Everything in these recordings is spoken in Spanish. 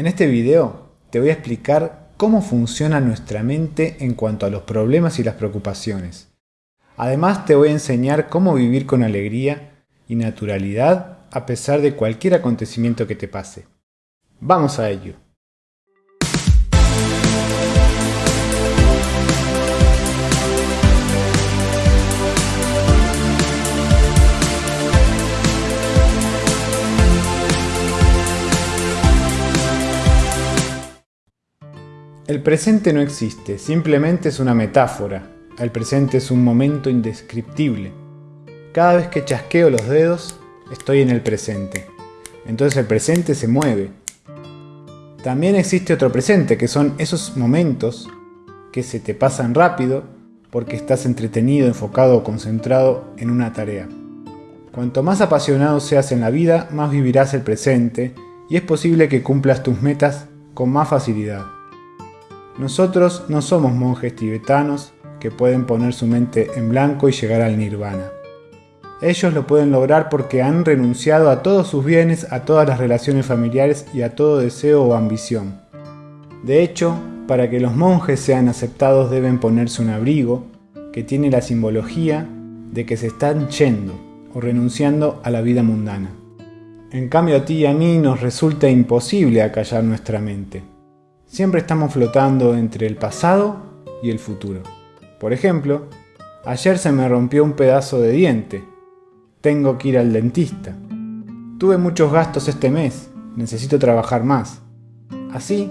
En este video te voy a explicar cómo funciona nuestra mente en cuanto a los problemas y las preocupaciones. Además te voy a enseñar cómo vivir con alegría y naturalidad a pesar de cualquier acontecimiento que te pase. Vamos a ello. El presente no existe, simplemente es una metáfora. El presente es un momento indescriptible. Cada vez que chasqueo los dedos, estoy en el presente. Entonces el presente se mueve. También existe otro presente, que son esos momentos que se te pasan rápido porque estás entretenido, enfocado o concentrado en una tarea. Cuanto más apasionado seas en la vida, más vivirás el presente y es posible que cumplas tus metas con más facilidad. Nosotros no somos monjes tibetanos que pueden poner su mente en blanco y llegar al nirvana. Ellos lo pueden lograr porque han renunciado a todos sus bienes, a todas las relaciones familiares y a todo deseo o ambición. De hecho, para que los monjes sean aceptados deben ponerse un abrigo que tiene la simbología de que se están yendo o renunciando a la vida mundana. En cambio a ti y a mí nos resulta imposible acallar nuestra mente. Siempre estamos flotando entre el pasado y el futuro. Por ejemplo, ayer se me rompió un pedazo de diente. Tengo que ir al dentista. Tuve muchos gastos este mes. Necesito trabajar más. Así,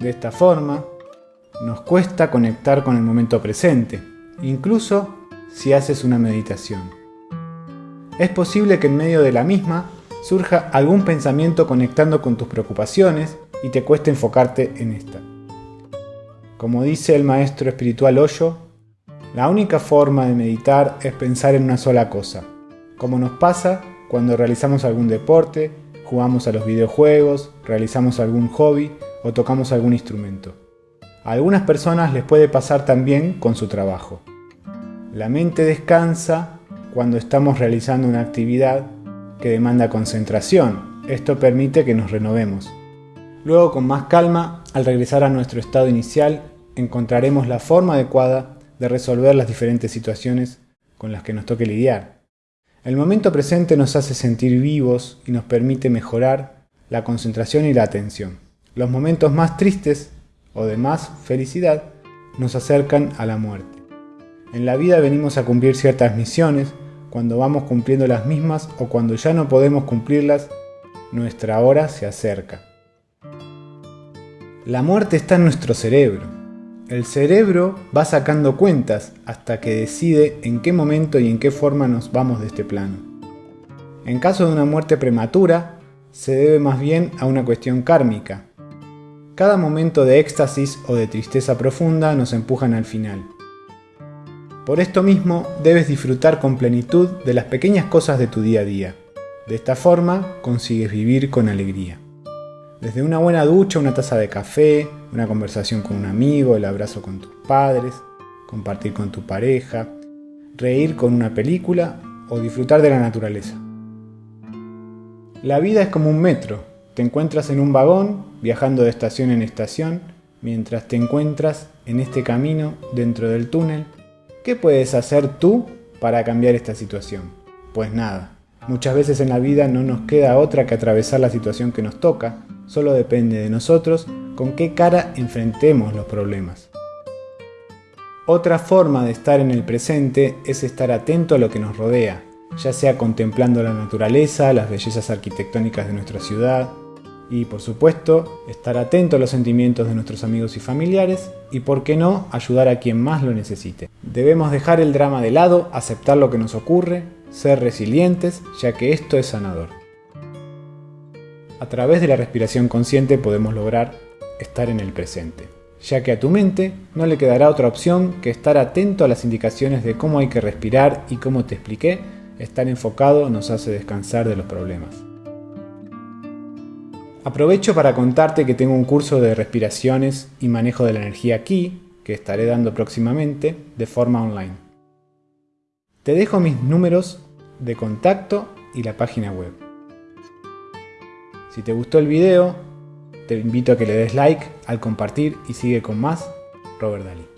de esta forma, nos cuesta conectar con el momento presente, incluso si haces una meditación. Es posible que en medio de la misma surja algún pensamiento conectando con tus preocupaciones y te cuesta enfocarte en esta. Como dice el maestro espiritual Hoyo, la única forma de meditar es pensar en una sola cosa, como nos pasa cuando realizamos algún deporte, jugamos a los videojuegos, realizamos algún hobby o tocamos algún instrumento. A algunas personas les puede pasar también con su trabajo. La mente descansa cuando estamos realizando una actividad que demanda concentración. Esto permite que nos renovemos. Luego, con más calma, al regresar a nuestro estado inicial, encontraremos la forma adecuada de resolver las diferentes situaciones con las que nos toque lidiar. El momento presente nos hace sentir vivos y nos permite mejorar la concentración y la atención. Los momentos más tristes o de más felicidad nos acercan a la muerte. En la vida venimos a cumplir ciertas misiones, cuando vamos cumpliendo las mismas o cuando ya no podemos cumplirlas, nuestra hora se acerca. La muerte está en nuestro cerebro. El cerebro va sacando cuentas hasta que decide en qué momento y en qué forma nos vamos de este plano. En caso de una muerte prematura, se debe más bien a una cuestión kármica. Cada momento de éxtasis o de tristeza profunda nos empujan al final. Por esto mismo, debes disfrutar con plenitud de las pequeñas cosas de tu día a día. De esta forma, consigues vivir con alegría. Desde una buena ducha, una taza de café, una conversación con un amigo, el abrazo con tus padres, compartir con tu pareja, reír con una película o disfrutar de la naturaleza. La vida es como un metro. Te encuentras en un vagón, viajando de estación en estación, mientras te encuentras en este camino dentro del túnel. ¿Qué puedes hacer tú para cambiar esta situación? Pues nada. Muchas veces en la vida no nos queda otra que atravesar la situación que nos toca, Solo depende de nosotros con qué cara enfrentemos los problemas. Otra forma de estar en el presente es estar atento a lo que nos rodea, ya sea contemplando la naturaleza, las bellezas arquitectónicas de nuestra ciudad, y por supuesto, estar atento a los sentimientos de nuestros amigos y familiares, y por qué no, ayudar a quien más lo necesite. Debemos dejar el drama de lado, aceptar lo que nos ocurre, ser resilientes, ya que esto es sanador. A través de la respiración consciente podemos lograr estar en el presente, ya que a tu mente no le quedará otra opción que estar atento a las indicaciones de cómo hay que respirar y como te expliqué, estar enfocado nos hace descansar de los problemas. Aprovecho para contarte que tengo un curso de respiraciones y manejo de la energía aquí, que estaré dando próximamente de forma online. Te dejo mis números de contacto y la página web. Si te gustó el video, Te invito a que le des like al compartir y sigue con más Robert Dalí.